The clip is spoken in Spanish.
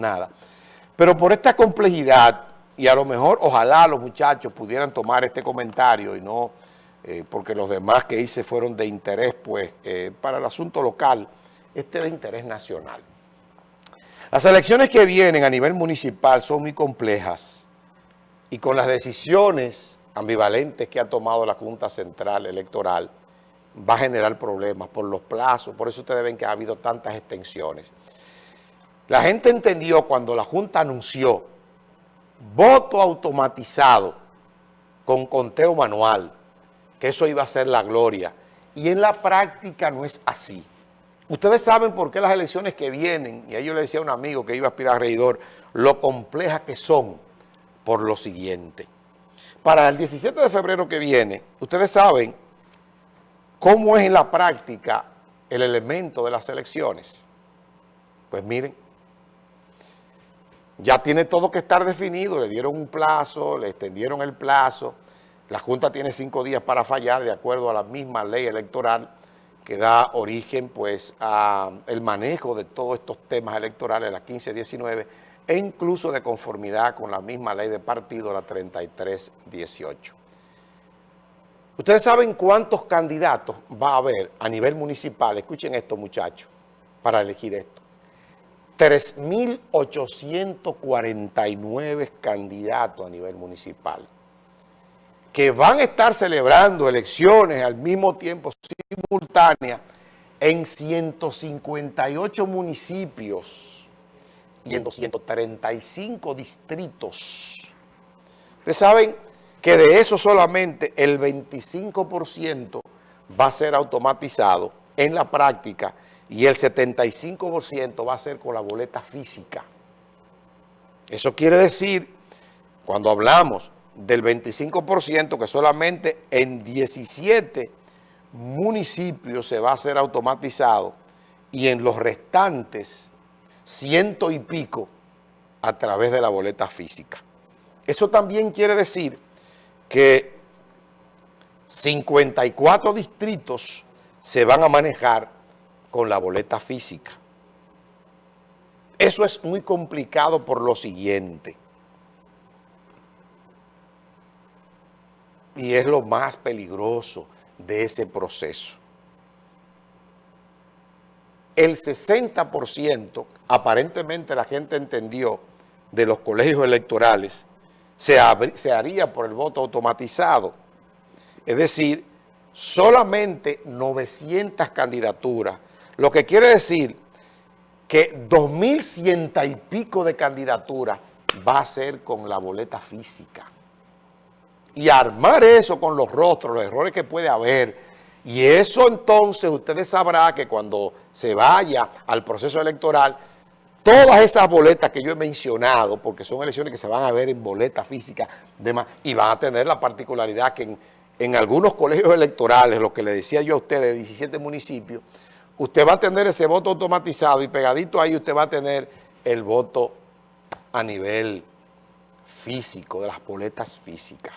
nada. Pero por esta complejidad, y a lo mejor ojalá los muchachos pudieran tomar este comentario y no, eh, porque los demás que hice fueron de interés, pues, eh, para el asunto local, este de interés nacional. Las elecciones que vienen a nivel municipal son muy complejas y con las decisiones ambivalentes que ha tomado la Junta Central Electoral va a generar problemas por los plazos, por eso ustedes ven que ha habido tantas extensiones. La gente entendió cuando la Junta anunció voto automatizado con conteo manual, que eso iba a ser la gloria, y en la práctica no es así. Ustedes saben por qué las elecciones que vienen, y a ellos le decía a un amigo que iba a aspirar a regidor, lo complejas que son por lo siguiente. Para el 17 de febrero que viene, ustedes saben cómo es en la práctica el elemento de las elecciones. Pues miren, ya tiene todo que estar definido, le dieron un plazo, le extendieron el plazo, la Junta tiene cinco días para fallar de acuerdo a la misma ley electoral, que da origen pues al manejo de todos estos temas electorales, la 1519, e incluso de conformidad con la misma ley de partido, la 3318. Ustedes saben cuántos candidatos va a haber a nivel municipal, escuchen esto muchachos, para elegir esto. 3.849 candidatos a nivel municipal que van a estar celebrando elecciones al mismo tiempo simultáneas en 158 municipios y en 235 distritos. Ustedes saben que de eso solamente el 25% va a ser automatizado en la práctica y el 75% va a ser con la boleta física. Eso quiere decir, cuando hablamos del 25% que solamente en 17 municipios se va a hacer automatizado y en los restantes ciento y pico a través de la boleta física. Eso también quiere decir que 54 distritos se van a manejar con la boleta física. Eso es muy complicado por lo siguiente. y es lo más peligroso de ese proceso. El 60%, aparentemente la gente entendió, de los colegios electorales, se, haría por el voto automatizado. Es decir, solamente 900 candidaturas, lo que quiere decir que 2.100 y pico de candidaturas va a ser con la boleta física. Y armar eso con los rostros, los errores que puede haber, y eso entonces ustedes sabrán que cuando se vaya al proceso electoral, todas esas boletas que yo he mencionado, porque son elecciones que se van a ver en boleta física, demás, y van a tener la particularidad que en, en algunos colegios electorales, lo que le decía yo a ustedes, de 17 municipios, usted va a tener ese voto automatizado y pegadito ahí usted va a tener el voto a nivel físico, de las boletas físicas.